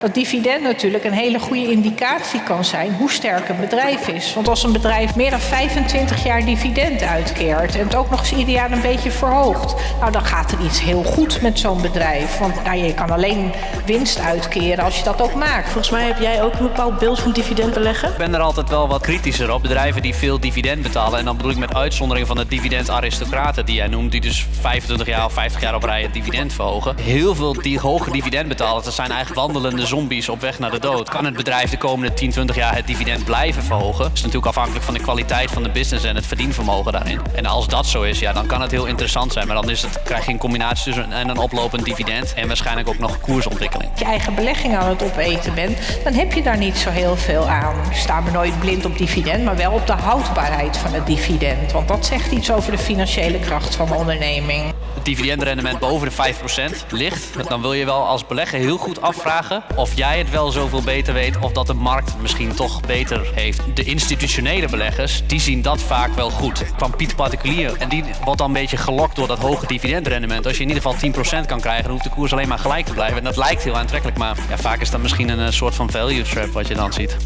Dat dividend natuurlijk een hele goede indicatie kan zijn hoe sterk een bedrijf is. Want als een bedrijf meer dan 25 jaar dividend uitkeert en het ook nog eens ieder jaar een beetje verhoogt, nou dan gaat er iets heel goed met zo'n bedrijf. Want nou, je kan alleen winst uitkeren als je dat ook maakt. Volgens mij heb jij ook een bepaald beeld van dividend beleggen. Ik ben er altijd wel wat kritischer op. Bedrijven die veel dividend betalen. En dan bedoel ik met uitzondering van de dividendaristocraten die jij noemt, die dus 25 jaar of 50 jaar op rij het dividend verhogen. Heel veel die hoge dividend betalen, dat zijn eigenlijk wandelende zombies op weg naar de dood. Kan het bedrijf de komende 10, 20 jaar het dividend blijven verhogen? Dat is natuurlijk afhankelijk van de kwaliteit van de business en het verdienvermogen daarin. En als dat zo is, ja, dan kan het heel interessant zijn. Maar dan is het, krijg je een combinatie tussen een, een oplopend dividend en waarschijnlijk ook nog koersontwikkeling. Als je eigen belegging aan het opeten bent, dan heb je daar niet zo heel veel aan. Sta me nooit blind op dividend, maar wel op de houdbaarheid van het dividend. Want dat zegt iets over de financiële kracht van de onderneming. Het dividendrendement boven de 5% ligt, dan wil je wel als belegger heel goed afvragen of jij het wel zoveel beter weet of dat de markt misschien toch beter heeft. De institutionele beleggers, die zien dat vaak wel goed. Van Piet Particulier. En die wordt dan een beetje gelokt door dat hoge dividendrendement. Als je in ieder geval 10% kan krijgen, dan hoeft de koers alleen maar gelijk te blijven. En dat lijkt heel aantrekkelijk, maar ja, vaak is dat misschien een soort van value trap wat je dan ziet.